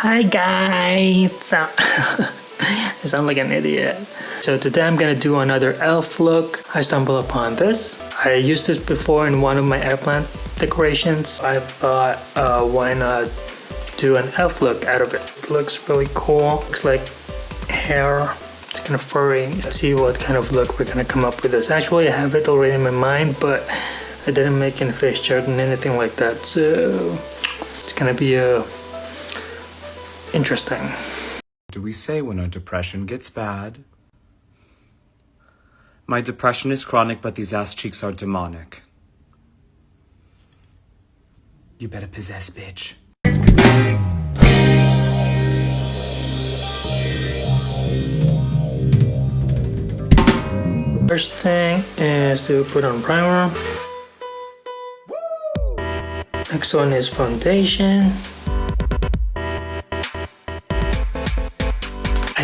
Hi guys! I sound like an idiot. So today I'm gonna do another elf look. I stumbled upon this. I used this before in one of my eggplant decorations. I thought uh, why not do an elf look out of it. It looks really cool. Looks like hair. It's kind of furry. Let's see what kind of look we're gonna come up with this. Actually I have it already in my mind but I didn't make any face chart and anything like that so it's gonna be a interesting. Do we say when our depression gets bad? My depression is chronic, but these ass cheeks are demonic. You better possess, bitch. First thing is to put on primer. Next one is foundation.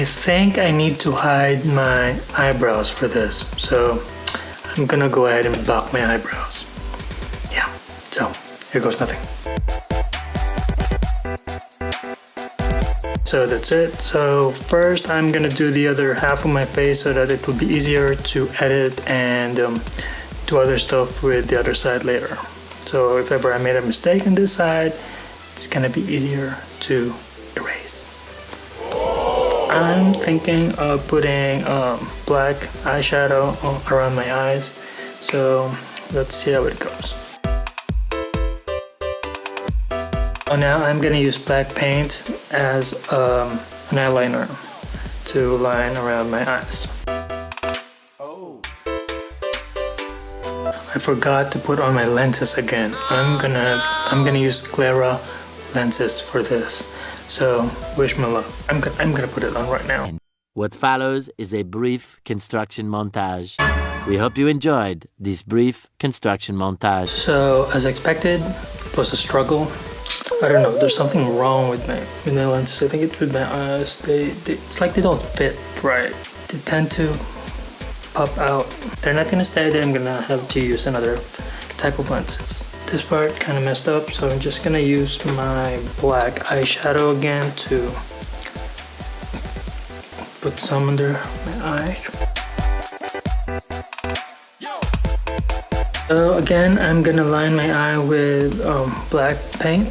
I think I need to hide my eyebrows for this, so I'm gonna go ahead and block my eyebrows. Yeah, so here goes nothing. So that's it. So first I'm gonna do the other half of my face so that it will be easier to edit and um, do other stuff with the other side later. So if ever I made a mistake on this side, it's gonna be easier to erase. I'm thinking of putting um, black eyeshadow around my eyes so let's see how it goes. Oh, now I'm gonna use black paint as um, an eyeliner to line around my eyes. Oh. I forgot to put on my lenses again. I'm gonna I'm gonna use Clara lenses for this. So, wish me luck. I'm, go I'm gonna put it on right now. What follows is a brief construction montage. We hope you enjoyed this brief construction montage. So, as expected, it was a struggle. I don't know, there's something wrong with my, with my lenses. I think it's with my eyes. They, they, it's like they don't fit right. They tend to pop out. They're not gonna stay there. I'm gonna have to use another type of lenses. This part kind of messed up, so I'm just gonna use my black eyeshadow again to put some under my eye. So again, I'm gonna line my eye with um, black paint.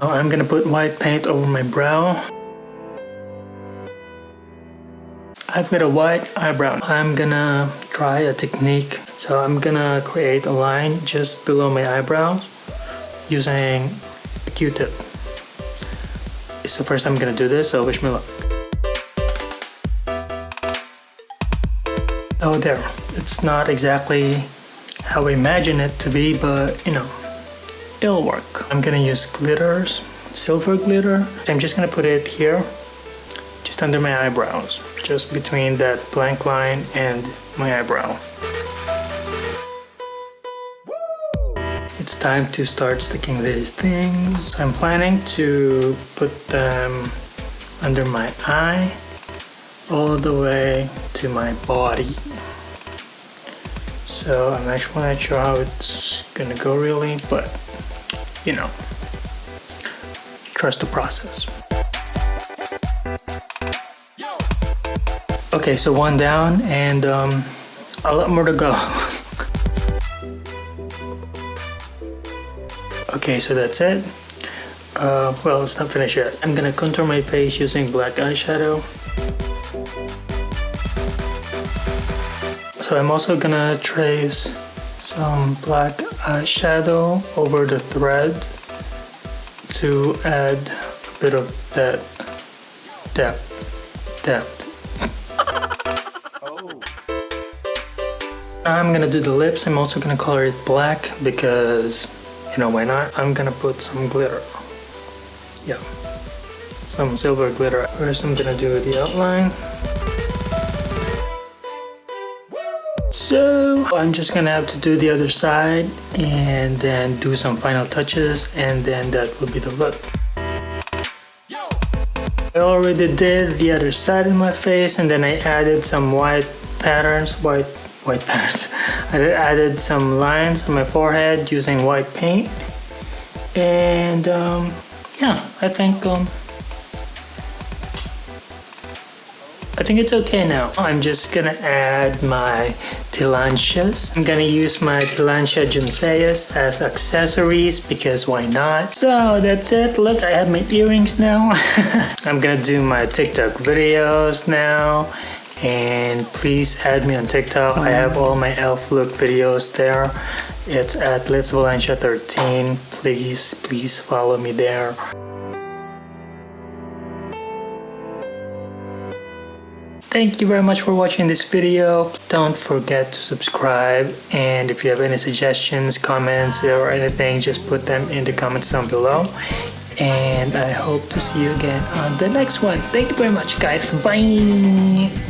I'm gonna put white paint over my brow. I've got a white eyebrow. I'm gonna try a technique so I'm gonna create a line just below my eyebrows using a q-tip. It's the first time I'm gonna do this, so wish me luck. Oh there, it's not exactly how I imagine it to be, but you know, it'll work. I'm gonna use glitters, silver glitter. I'm just gonna put it here, just under my eyebrows, just between that blank line and my eyebrow. It's time to start sticking these things. I'm planning to put them under my eye all the way to my body. So I'm actually not sure how it's gonna go really, but you know, trust the process. Okay, so one down and um, a lot more to go. Okay, so that's it. Uh, well, it's not finished yet. I'm gonna contour my face using black eyeshadow. So I'm also gonna trace some black eyeshadow over the thread to add a bit of that depth. Depth. oh. I'm gonna do the lips. I'm also gonna color it black because you know why not? I'm gonna put some glitter. Yeah, some silver glitter. First I'm gonna do the outline. So I'm just gonna have to do the other side and then do some final touches and then that will be the look. I already did the other side of my face and then I added some white patterns, white white patterns. I added some lines on my forehead using white paint And um, yeah, I think um, I think it's okay now. I'm just gonna add my tillandsias. I'm gonna use my Tillandsia junceas as accessories because why not? So that's it. Look, I have my earrings now. I'm gonna do my TikTok videos now. And please add me on TikTok. I have all my elf look videos there. It's at Let's Valencia 13. Please, please follow me there. Thank you very much for watching this video. Don't forget to subscribe and if you have any suggestions, comments or anything, just put them in the comments down below. And I hope to see you again on the next one. Thank you very much guys. Bye!